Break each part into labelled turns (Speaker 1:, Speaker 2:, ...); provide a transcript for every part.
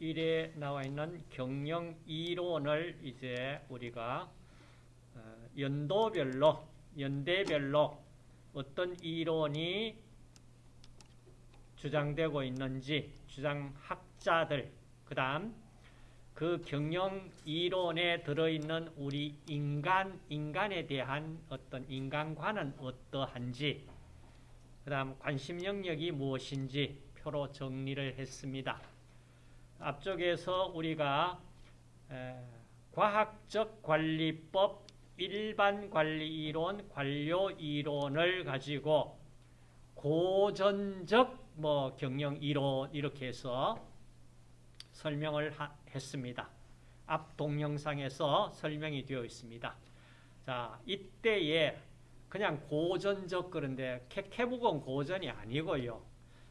Speaker 1: 1에 나와 있는 경영 이론을 이제 우리가 어, 연도별로, 연대별로 어떤 이론이 주장되고 있는지 주장학자들, 그 다음 그 경영 이론에 들어있는 우리 인간, 인간에 대한 어떤 인간관은 어떠한지, 그 다음 관심 영역이 무엇인지 표로 정리를 했습니다. 앞쪽에서 우리가 과학적 관리법, 일반 관리 이론, 관료 이론을 가지고 고전적 뭐 경영 이론 이렇게 해서 설명을 하, 했습니다. 앞 동영상에서 설명이 되어 있습니다. 자, 이때에 그냥 고전적 그런데 캐캐북은 고전이 아니고요.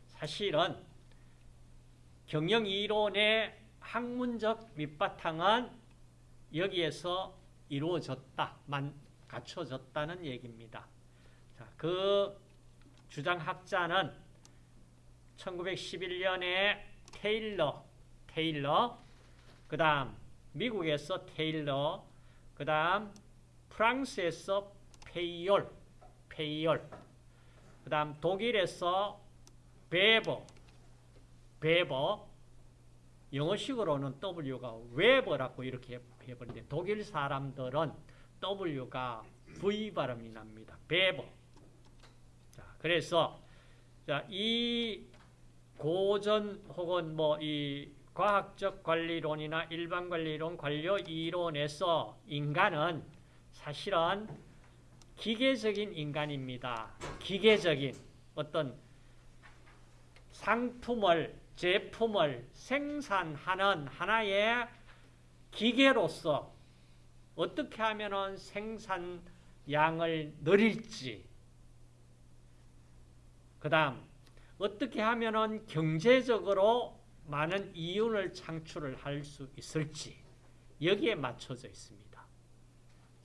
Speaker 1: 사실은 경영 이론의 학문적 밑바탕은 여기에서 이루어졌다, 만, 갖춰졌다는 얘기입니다. 자, 그 주장학자는 1911년에 테일러, 테일러, 그 다음 미국에서 테일러, 그 다음 프랑스에서 페이올, 페이욜, 그 다음 독일에서 베버, 베버, 영어식으로는 W가 웨버라고 이렇게 해버리는데 독일 사람들은 W가 V 발음이 납니다. 베버. 자, 그래서 자, 이 고전 혹은 뭐 이 과학적 관리론이나 일반 관리론, 관료 이론에서 인간은 사실은 기계적인 인간입니다. 기계적인 어떤 상품을, 제품을 생산하는 하나의 기계로서 어떻게 하면 생산량을 늘릴지, 그 다음, 어떻게 하면 경제적으로 많은 이윤을 창출을 할 수 있을지, 여기에 맞춰져 있습니다.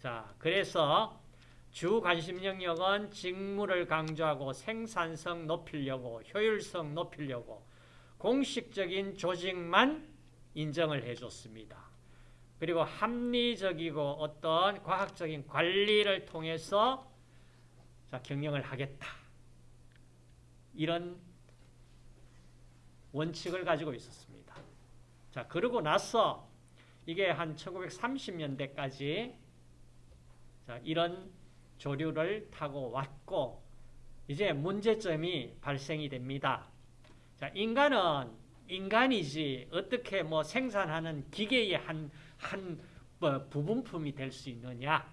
Speaker 1: 자, 그래서 주 관심 영역은 직무를 강조하고 생산성 높이려고 효율성 높이려고 공식적인 조직만 인정을 해줬습니다. 그리고 합리적이고 어떤 과학적인 관리를 통해서 자, 경영을 하겠다. 이런 원칙을 가지고 있었습니다. 자, 그러고 나서 이게 한 1930년대까지 자, 이런 조류를 타고 왔고 이제 문제점이 발생이 됩니다. 자, 인간은 인간이지 어떻게 뭐 생산하는 기계의 한, 한 뭐 부분품이 될 수 있느냐.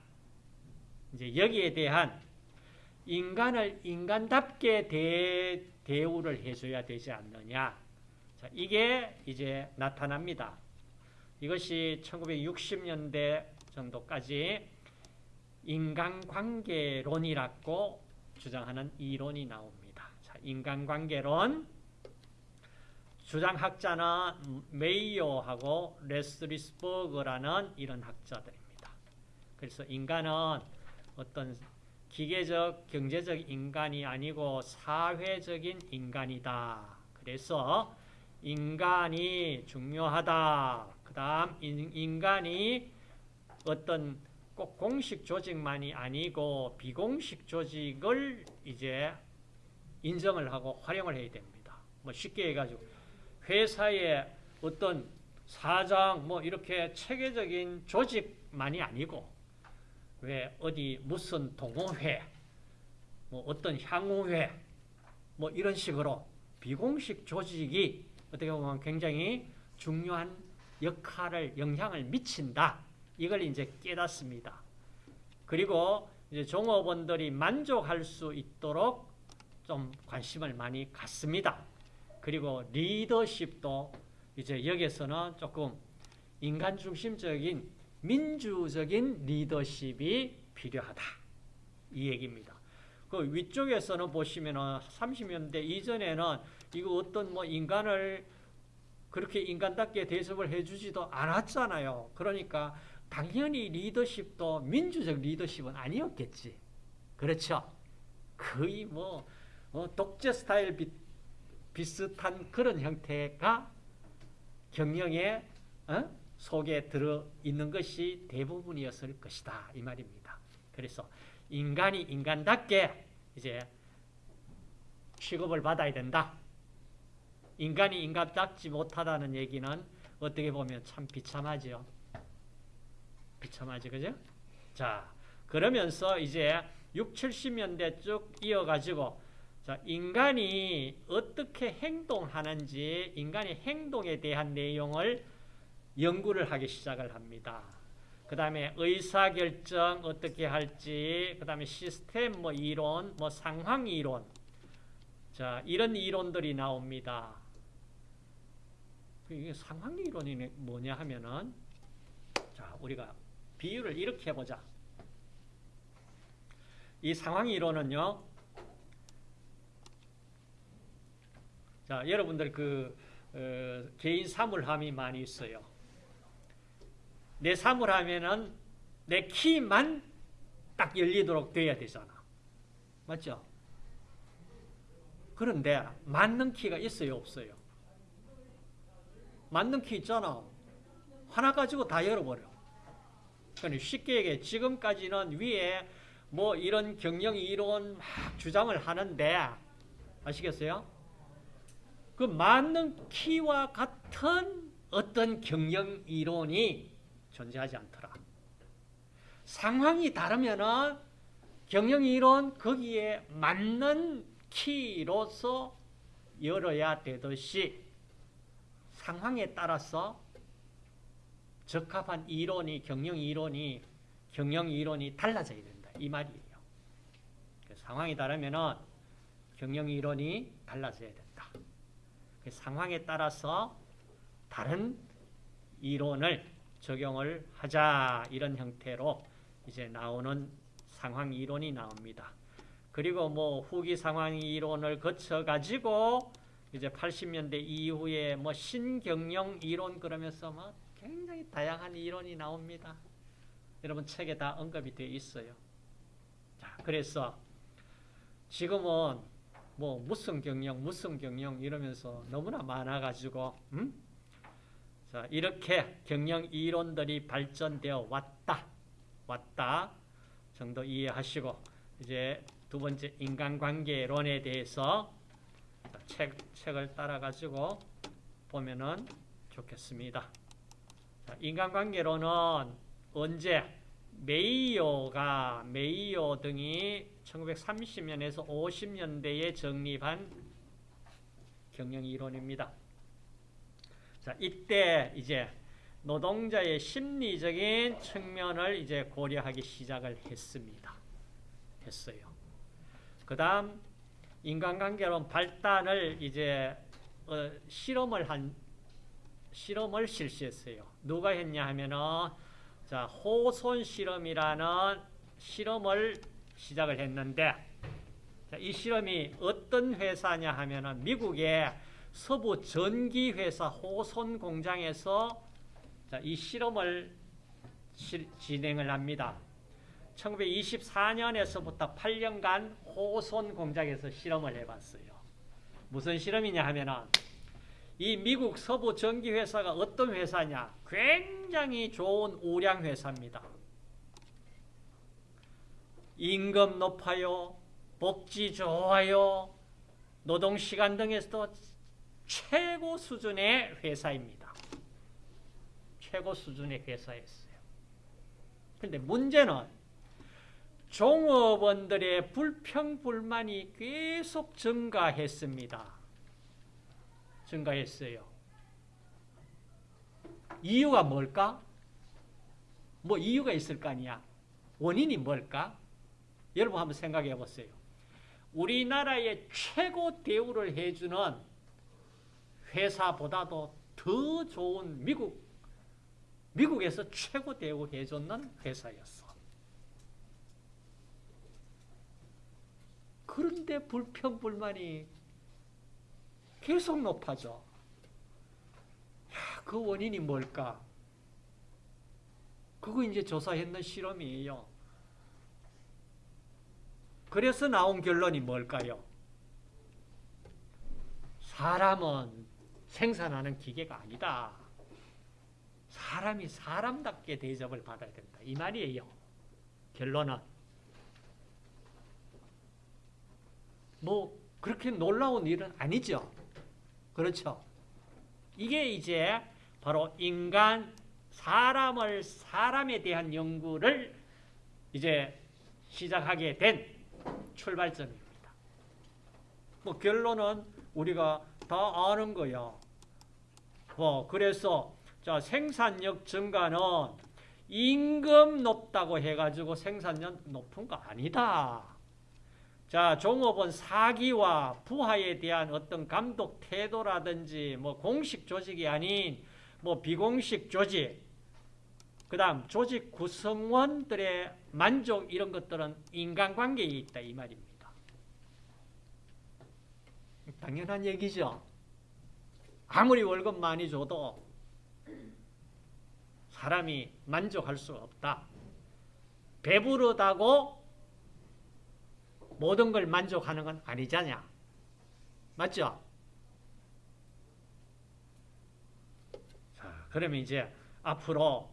Speaker 1: 이제 여기에 대한 인간을 인간답게 대, 대우를 해줘야 되지 않느냐. 자, 이게 이제 나타납니다. 이것이 1960년대 정도까지 인간관계론이라고 주장하는 이론이 나옵니다. 자, 인간관계론 주장학자는 메이요하고 레스리스버그라는 이런 학자들입니다. 그래서 인간은 어떤 기계적, 경제적 인간이 아니고 사회적인 인간이다. 그래서 인간이 중요하다. 그 다음 인간이 어떤 꼭 공식 조직만이 아니고 비공식 조직을 이제 인정을 하고 활용을 해야 됩니다. 뭐 쉽게 해가지고 회사의 어떤 사장 뭐 이렇게 체계적인 조직만이 아니고 왜 어디 무슨 동호회 뭐 어떤 향후회 뭐 이런 식으로 비공식 조직이 어떻게 보면 굉장히 중요한 역할을 영향을 미친다. 이걸 이제 깨닫습니다. 그리고 이제 종업원들이 만족할 수 있도록 좀 관심을 많이 갖습니다. 그리고 리더십도 이제 여기서는 조금 인간 중심적인 민주적인 리더십이 필요하다. 이 얘기입니다. 그 위쪽에서는 보시면은 30년대 이전에는 이거 어떤 뭐 인간을 그렇게 인간답게 대접을 해주지도 않았잖아요. 그러니까 당연히 리더십도 민주적 리더십은 아니었겠지. 그렇죠? 거의 뭐 어, 독재 스타일 비, 비슷한 그런 형태가 경영의 어? 속에 들어 있는 것이 대부분이었을 것이다 이 말입니다. 그래서 인간이 인간답게 이제 취급을 받아야 된다. 인간이 인간답지 못하다는 얘기는 어떻게 보면 참 비참하죠. 비참하지 그죠? 자 그러면서 이제 6, 70년대 쭉 이어가지고 자, 인간이 어떻게 행동하는지 인간의 행동에 대한 내용을 연구를 하기 시작을 합니다. 그 다음에 의사결정 어떻게 할지, 그 다음에 시스템 뭐 이론, 뭐 상황 이론, 자 이런 이론들이 나옵니다. 이게 상황 이론이 뭐냐 하면은 자 우리가 비유를 이렇게 해보자. 이 상황 이론은요. 자 여러분들 그 어, 개인 사물함이 많이 있어요. 내 사물함에는 내 키만 딱 열리도록 돼야 되잖아. 맞죠? 그런데 맞는 키가 있어요, 없어요? 맞는 키 있잖아. 하나 가지고 다 열어버려. 그러니까 쉽게 얘기해. 지금까지는 위에 뭐 이런 경영 이론 막 주장을 하는데 아시겠어요? 그 맞는 키와 같은 어떤 경영 이론이 존재하지 않더라. 상황이 다르면은 경영 이론 거기에 맞는 키로서 열어야 되듯이 상황에 따라서 적합한 이론이 경영 이론이 경영 이론이 달라져야 된다 이 말이에요. 그 상황이 다르면은 경영 이론이 달라져야 된다. 그 상황에 따라서 다른 이론을 적용을 하자 이런 형태로 이제 나오는 상황 이론이 나옵니다. 그리고 뭐 후기 상황 이론을 거쳐 가지고 이제 80년대 이후에 뭐 신경영 이론 그러면서 뭐 굉장히 다양한 이론이 나옵니다. 여러분 책에 다 언급이 되어 있어요. 자, 그래서 지금은 뭐 무슨 경영, 무슨 경영 이러면서 너무나 많아가지고, 음? 자, 이렇게 경영 이론들이 발전되어 왔다. 왔다. 정도 이해하시고, 이제 두 번째 인간관계론에 대해서 책, 책을 따라가지고 보면은 좋겠습니다. 자, 인간관계론은 언제 메이오가 메이오 등이 1930년에서 50년대에 정립한 경영 이론입니다. 자, 이때 이제 노동자의 심리적인 측면을 이제 고려하기 시작을 했습니다. 했어요. 그다음 인간관계론 발단을 이제 어, 실험을 한 실험을 실시했어요. 누가 했냐 하면은 자 호손 실험이라는 실험을 시작을 했는데 자, 이 실험이 어떤 회사냐 하면은 미국의 서부 전기 회사 호손 공장에서 자, 이 실험을 실, 진행을 합니다. 1924년에서부터 8년간 호손 공장에서 실험을 해봤어요. 무슨 실험이냐 하면은 이 미국 서부 전기 회사가 어떤 회사냐? 굉장히 좋은 우량 회사입니다. 임금 높아요. 복지 좋아요. 노동 시간 등에서도 최고 수준의 회사입니다. 최고 수준의 회사였어요. 근데 문제는 종업원들의 불평불만이 계속 증가했습니다. 증가했어요. 이유가 뭘까? 뭐 이유가 있을 거 아니야. 원인이 뭘까? 여러분 한번 생각해 보세요. 우리나라의 최고 대우를 해주는 회사보다도 더 좋은 미국, 미국에서 최고 대우 해줬는 회사였어. 그런데 불평불만이 계속 높아져. 야, 그 원인이 뭘까? 그거 이제 조사했는 실험이에요. 그래서 나온 결론이 뭘까요? 사람은 생산하는 기계가 아니다. 사람이 사람답게 대접을 받아야 된다. 이 말이에요. 결론은. 뭐 그렇게 놀라운 일은 아니죠. 그렇죠. 이게 이제 바로 인간 사람을 사람에 대한 연구를 이제 시작하게 된 출발점입니다. 뭐 결론은 우리가 다 아는 거야. 뭐 그래서 자 생산력 증가는 임금 높다고 해가지고 생산력 높은 거 아니다. 자, 종업원 사기와 부하에 대한 어떤 감독 태도라든지 뭐 공식 조직이 아닌 뭐 비공식 조직, 그 다음 조직 구성원들의 만족 이런 것들은 인간관계에 있다 이 말입니다. 당연한 얘기죠. 아무리 월급 많이 줘도 사람이 만족할 수 없다. 배부르다고 모든 걸 만족하는 건 아니잖냐. 맞죠? 자, 그러면 이제 앞으로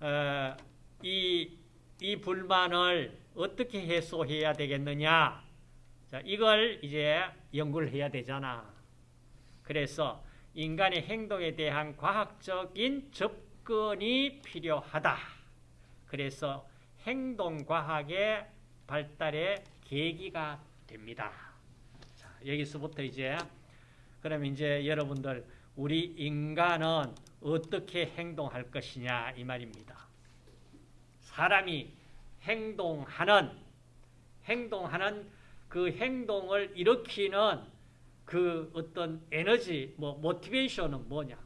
Speaker 1: 어, 이, 이 불만을 어떻게 해소해야 되겠느냐. 자, 이걸 이제 연구를 해야 되잖아. 그래서 인간의 행동에 대한 과학적인 접근이 필요하다. 그래서 행동과학의 발달에 계기가 됩니다. 자, 여기서부터 이제 그럼 이제 여러분들 우리 인간은 어떻게 행동할 것이냐 이 말입니다. 사람이 행동하는 행동하는 그 행동을 일으키는 그 어떤 에너지 뭐 모티베이션은 뭐냐?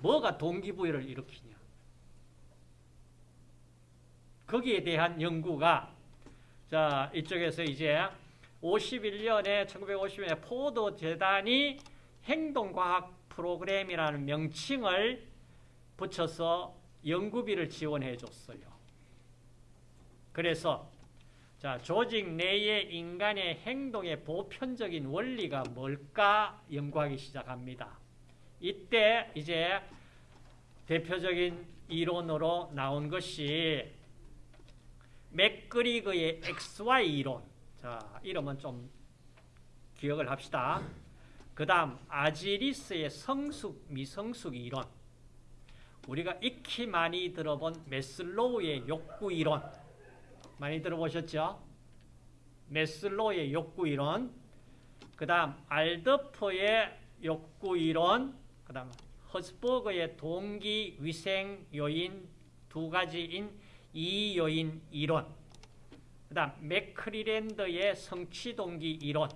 Speaker 1: 뭐가 동기부여를 일으키냐? 거기에 대한 연구가 자, 이쪽에서 이제 51년에 1951년에 포도 재단이 행동과학 프로그램이라는 명칭을 붙여서 연구비를 지원해 줬어요. 그래서 자, 조직 내의 인간의 행동의 보편적인 원리가 뭘까 연구하기 시작합니다. 이때 이제 대표적인 이론으로 나온 것이 맥그리거의 XY 이론. 자, 이름은 좀 기억을 합시다. 그 다음, 아지리스의 성숙, 미성숙 이론. 우리가 익히 많이 들어본 메슬로우의 욕구 이론. 많이 들어보셨죠? 메슬로우의 욕구 이론. 그 다음, 알더퍼의 욕구 이론. 그 다음, 허스버그의 동기, 위생, 요인 두 가지인 이 요인 이론, 그 다음 맥크리랜드의 성취동기 이론,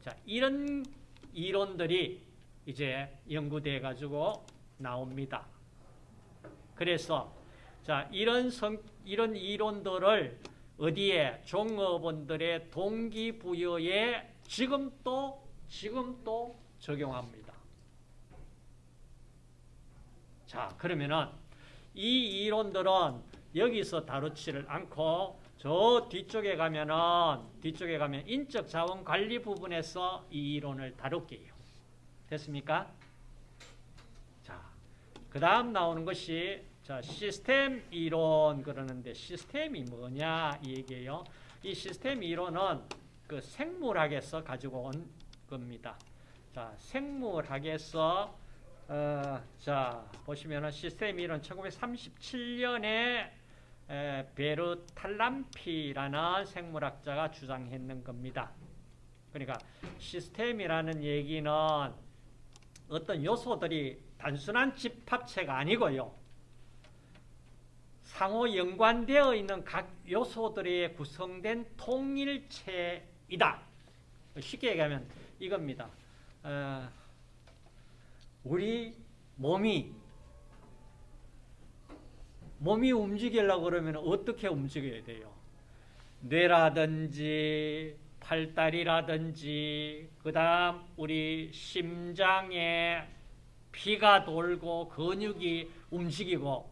Speaker 1: 자 이런 이론들이 이제 연구돼 가지고 나옵니다. 그래서 자 이런 성 이런 이론들을 어디에 종업원들의 동기부여에 지금 또 지금 또 적용합니다. 자 그러면은 이 이론들은 여기서 다루지를 않고 저 뒤쪽에 가면은 뒤쪽에 가면 인적 자원 관리 부분에서 이 이론을 다룰게요. 됐습니까? 자, 그 다음 나오는 것이 자, 시스템 이론 그러는데 시스템이 뭐냐 이 얘기예요. 이 시스템 이론은 그 생물학에서 가지고 온 겁니다. 자, 생물학에서 어, 자, 보시면은 시스템 이론 1937년에 베르탈람피라는 생물학자가 주장했는 겁니다. 그러니까 시스템이라는 얘기는 어떤 요소들이 단순한 집합체가 아니고요. 상호 연관되어 있는 각 요소들이 구성된 통일체이다. 쉽게 얘기하면 이겁니다. 어, 우리 몸이 몸이 움직이려고 그러면 어떻게 움직여야 돼요? 뇌라든지 팔다리라든지 그 다음 우리 심장에 피가 돌고 근육이 움직이고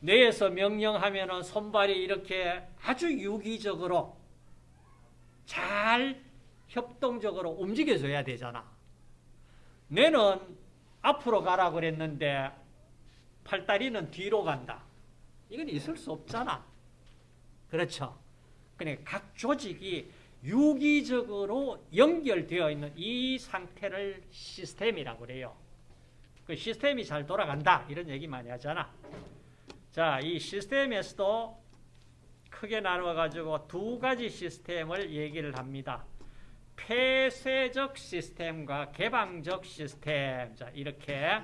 Speaker 1: 뇌에서 명령하면 손발이 이렇게 아주 유기적으로 잘 협동적으로 움직여줘야 되잖아. 뇌는 앞으로 가라 그랬는데 팔다리는 뒤로 간다. 이건 있을 수 없잖아. 그렇죠. 그러니까 각 조직이 유기적으로 연결되어 있는 이 상태를 시스템이라고 그래요. 그 시스템이 잘 돌아간다. 이런 얘기 많이 하잖아. 자, 이 시스템에서도 크게 나누어가지고 두 가지 시스템을 얘기를 합니다. 폐쇄적 시스템과 개방적 시스템. 자, 이렇게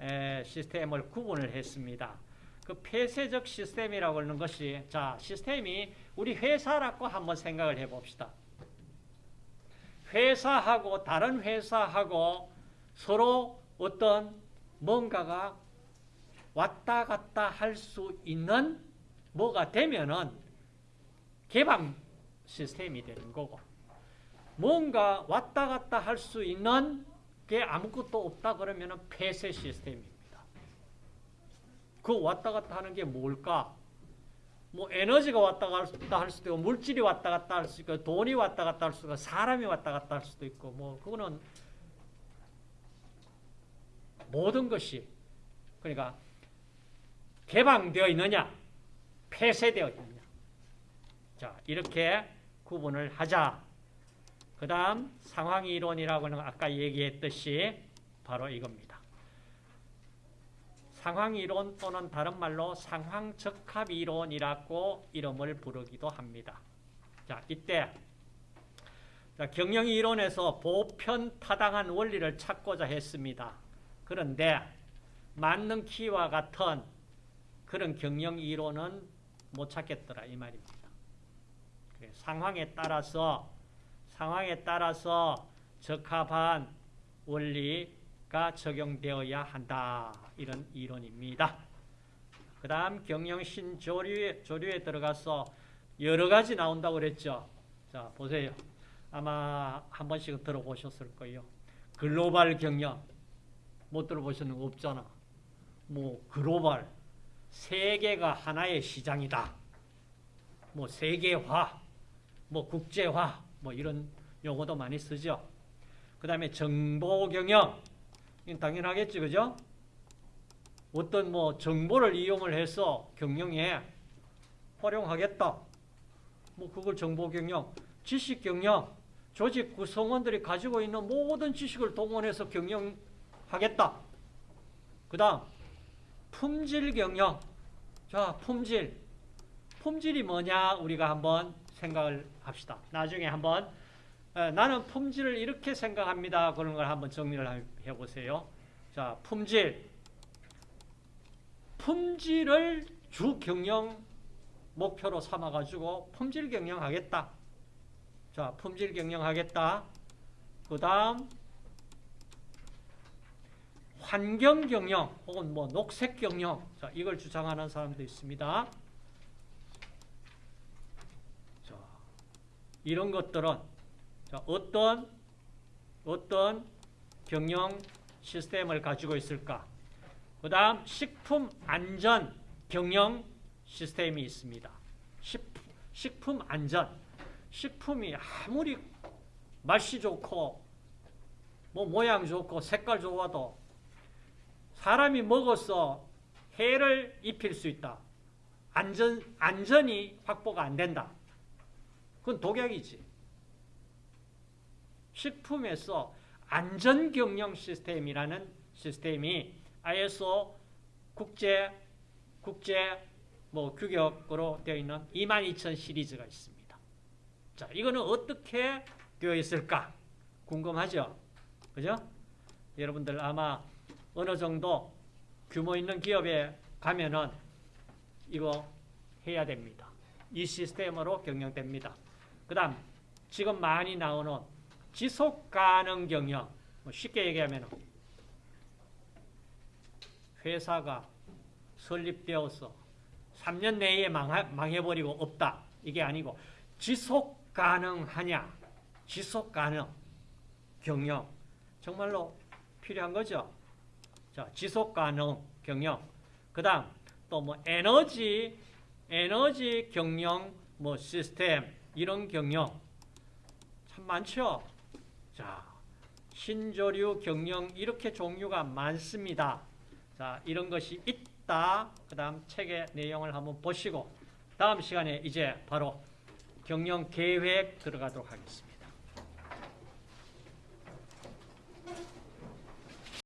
Speaker 1: 에, 시스템을 구분을 했습니다. 그 폐쇄적 시스템이라고 하는 것이 자, 시스템이 우리 회사라고 한번 생각을 해 봅시다. 회사하고 다른 회사하고 서로 어떤 뭔가가 왔다 갔다 할 수 있는 뭐가 되면은 개방 시스템이 되는 거고 뭔가 왔다 갔다 할 수 있는 게 아무것도 없다 그러면은 폐쇄 시스템입니다. 그 왔다 갔다 하는 게 뭘까? 뭐 에너지가 왔다 갔다 할 수도 있고 물질이 왔다 갔다 할 수 있고 돈이 왔다 갔다 할 수도 있고 사람이 왔다 갔다 할 수도 있고 뭐 그거는 모든 것이 그러니까 개방되어 있느냐 폐쇄되어 있느냐. 자 이렇게 구분을 하자. 그 다음 상황이론이라고는 아까 얘기했듯이 바로 이겁니다 상황이론 또는 다른 말로 상황적합이론이라고 이름을 부르기도 합니다 자 이때 자, 경영이론에서 보편타당한 원리를 찾고자 했습니다 그런데 맞는 키와 같은 그런 경영 이론은 못 찾겠더라 이 말입니다. 상황에 따라서 상황에 따라서 적합한 원리 가 적용되어야 한다 이런 이론입니다. 그 다음 경영 신 조류에 조류에 들어가서 여러 가지 나온다고 그랬죠. 자 보세요. 아마 한 번씩은 들어보셨을 거예요. 글로벌 경영 못 들어보시는 거 없잖아. 뭐 글로벌 세계가 하나의 시장이다. 뭐 세계화, 뭐 국제화, 뭐 이런 용어도 많이 쓰죠. 그 다음에 정보 경영, 당연하겠지, 그죠? 어떤 뭐 정보를 이용을 해서 경영에 활용하겠다. 뭐 그걸 정보 경영, 지식 경영, 조직 구성원들이 가지고 있는 모든 지식을 동원해서 경영하겠다. 그 다음 품질 경영. 자, 품질. 품질이 뭐냐 우리가 한번 생각을 합시다. 나중에 한번 에, 나는 품질을 이렇게 생각합니다. 그런 걸 한번 정리를 해보세요. 자, 품질. 품질을 주 경영 목표로 삼아가지고 품질 경영하겠다. 자, 품질 경영하겠다. 그 다음 환경 경영 혹은 뭐 녹색 경영 자, 이걸 주장하는 사람도 있습니다. 자, 이런 것들은 자, 어떤 어떤 경영 시스템을 가지고 있을까? 그 다음 식품 안전 경영 시스템이 있습니다. 식품 안전 식품이 아무리 맛이 좋고 뭐 모양 좋고 색깔 좋아도 사람이 먹어서 해를 입힐 수 있다. 안전, 안전이 확보가 안 된다. 그건 독약이지. 식품에서 안전경영 시스템이라는 시스템이 ISO 국제, 국제 뭐 규격으로 되어 있는 22000 시리즈가 있습니다. 자, 이거는 어떻게 되어 있을까? 궁금하죠? 그죠? 여러분들 아마 어느 정도 규모 있는 기업에 가면은 이거 해야 됩니다. 이 시스템으로 경영됩니다. 그 다음 지금 많이 나오는 지속 가능 경영 뭐 쉽게 얘기하면 회사가 설립되어서 3년 내에 망해 버리고 없다. 이게 아니고 지속 가능하냐 지속 가능 경영 정말로 필요한 거죠. 자, 지속 가능 경영. 그다음 또 뭐 에너지 에너지 경영 뭐 시스템 이런 경영 참 많죠. 자, 신조류 경영 이렇게 종류가 많습니다. 자, 이런 것이 있다. 그 다음 책의 내용을 한번 보시고, 다음 시간에 이제 바로 경영 계획 들어가도록 하겠습니다.